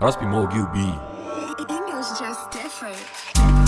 Must be more be. English just different.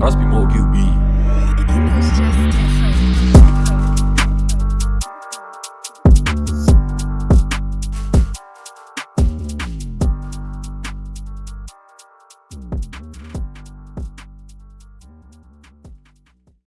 Must be more be. Just.